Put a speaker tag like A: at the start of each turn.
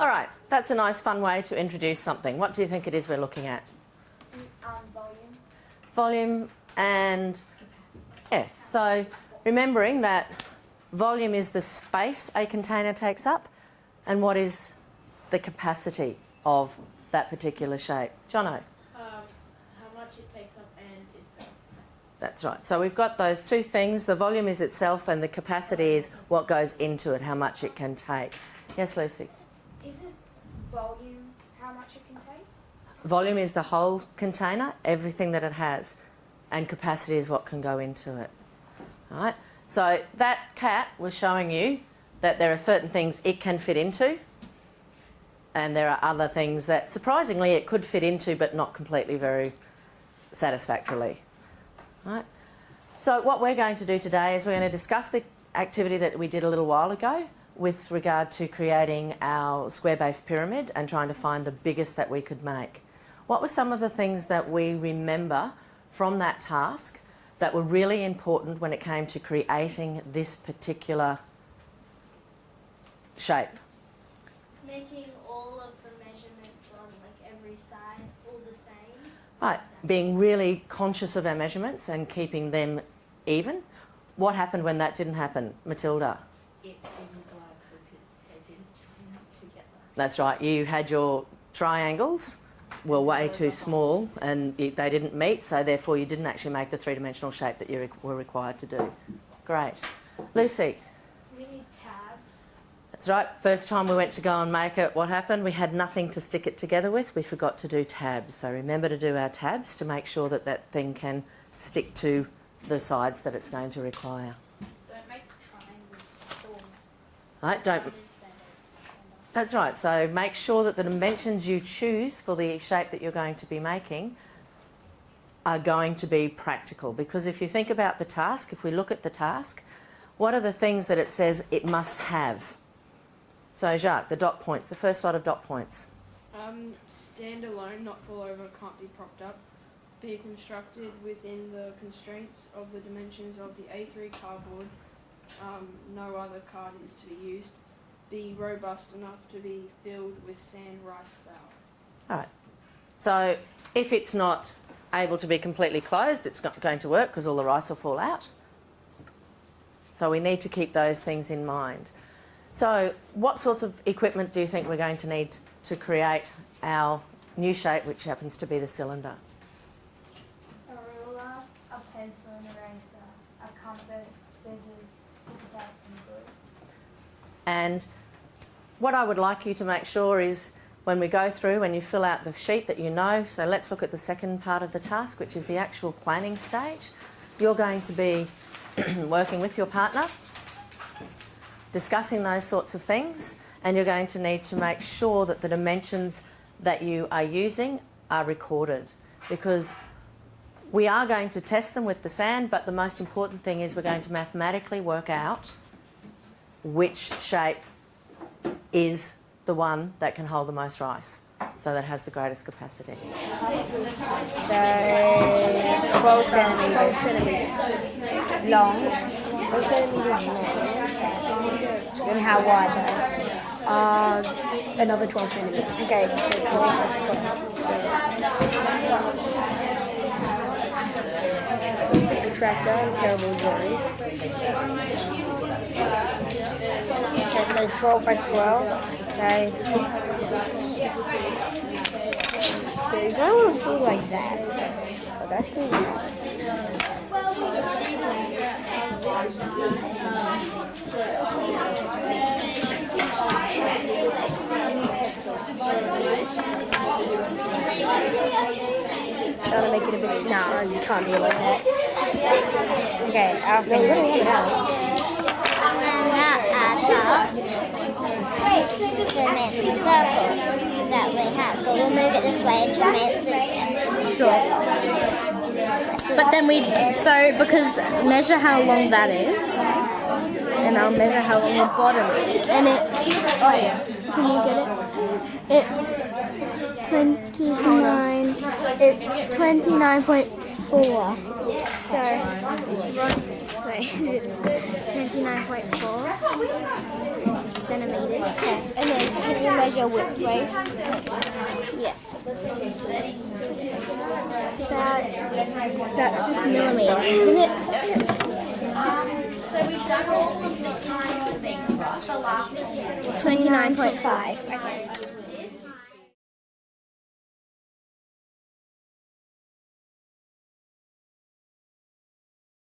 A: All right, that's a nice fun way to introduce something. What do you think it is we're looking at?
B: Um, volume.
A: Volume and, yeah, so remembering that volume is the space a container takes up and what is the capacity of that particular shape. Jono?
C: Um, how much it takes up and itself.
A: That's right. So we've got those two things. The volume is itself and the capacity is what goes into it, how much it can take. Yes, Lucy?
B: Is it volume how much it can take?
A: Volume is the whole container, everything that it has, and capacity is what can go into it. All right? So that cat was showing you that there are certain things it can fit into, and there are other things that surprisingly it could fit into but not completely very satisfactorily. All right? So what we're going to do today is we're going to discuss the activity that we did a little while ago with regard to creating our square-based pyramid and trying to find the biggest that we could make. What were some of the things that we remember from that task that were really important when it came to creating this particular shape?
D: Making all of the measurements on like every side all the same.
A: Right, being really conscious of our measurements and keeping them even. What happened when that didn't happen, Matilda?
E: It didn't work because they didn't join up together.
A: That's right, you had your triangles were way too small and you- they didn't meet, so therefore you didn't actually make the three-dimensional shape that you re- were required to do. Great. Lucy,
D: We need tabs.
A: that's right, first time we went to go and make it, what happened? We had nothing to stick it together with, we forgot to do tabs. So remember to do our tabs to make sure that that thing can stick to the sides that it's going to require.
C: Don't make triangles.
A: Right, don't. That's right. So make sure that the dimensions you choose for the shape that you're going to be making are going to be practical. Because if you think about the task, if we look at the task, what are the things that it says it must have? So Jacques, the dot points, the first lot of dot points.
C: Um, stand alone, not fall over, can't be propped up. Be constructed within the constraints of the dimensions of the A3 cardboard. Um, no other card is to be used. Be robust enough to be filled with sand, rice, flour.
A: All right. So if it's not able to be completely closed, it's not going to work because all the rice will fall out. So we need to keep those things in mind. So what sorts of equipment do you think we're going to need to create our new shape, which happens to be the cylinder?
B: And
A: what I would like you to make sure is when we go through, when you fill out the sheet that you know, so let's look at the second part of the task, which is the actual planning stage. You're going to be working with your partner, discussing those sorts of things, and you're going to need to make sure that the dimensions that you are using are recorded because we are going to test them with the sand, but the most important thing is we're going to mathematically work out which shape is the one that can hold the most rice, so that has the greatest capacity.
F: So 12 centimetres long. 12 centimetres long. And how wide? Uh, another 12 centimetres. Okay, so 12 plus 12. So, protractor, terrible so 12 by 12. Okay. Okay, you don't want to do like that. Oh, that's gonna. Try to make it a bit. No, you can't do it like that. Okay, I'll don't it out.
D: And up to make the circle that we have. But we'll move it this way to make this
F: Sure.
G: But then we, so because measure how long that is,
F: And I'll measure how long the bottom is.
G: and it's, oh yeah, Can you get it? It's 29. It's 29.4. So, wait, it's 29.4 centimeters.
D: And then can you measure width waist?
G: Yeah. It's that's just millimeters, isn't it?
B: Um, So we've done all the times things. The last
G: 29.5.
B: Okay.